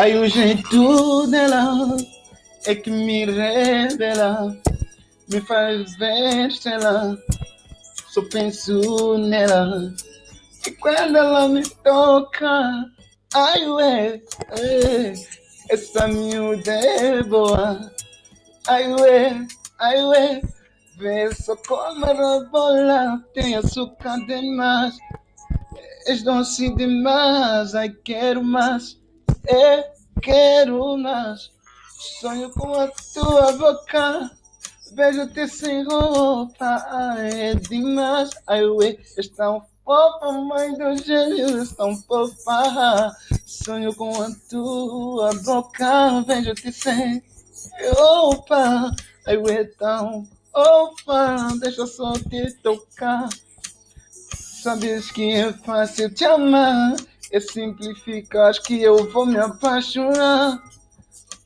Aí o jeito dela é que me revela, me faz ver estrela. Só penso nela. E quando ela me toca, ai ué, é, essa miúda é boa. Ai ué, ai ué, vê só como ela bola, tem açúcar demais. És doce demais, ai quero mais, é, quero mais. Sonho com a tua boca, beijo-te sem roupa, ai é demais. Ai ué, és tão fofa, mãe dos gêmeos, tão fofa. Sonho com a tua boca, beijo-te sem roupa, ai ué, tão fofa, deixa só te tocar. Sabes que é fácil te amar, é simplificar que eu vou me apaixonar,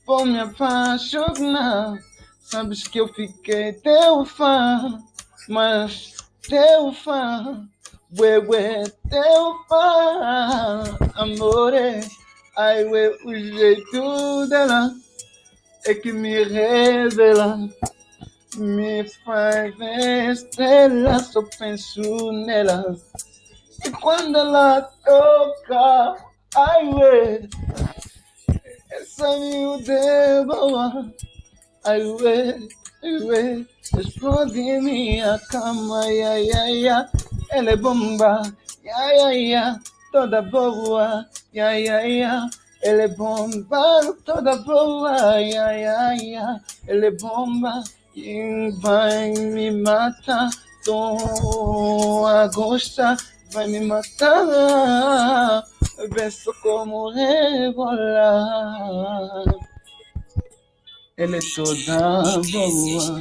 vou me apaixonar. Sabes que eu fiquei teu fã, mas teu fã, ué, ué, teu fã, amore. Ai, ué, o jeito dela é que me revela me faz estrela, só penso nela. E quando ela toca, ai ué, essa miúda é boa. Ai ué, ai ué, explode em minha cama, ai ai ai, ai. ela é bomba, ai ai ai, toda boa, ai ai ai. Ela é bomba, toda boa, ai ai ai, ai. ela é bomba. E vai me matar, tô a gostar, vai me matar. Vê só como rebolar. Ela é toda boa.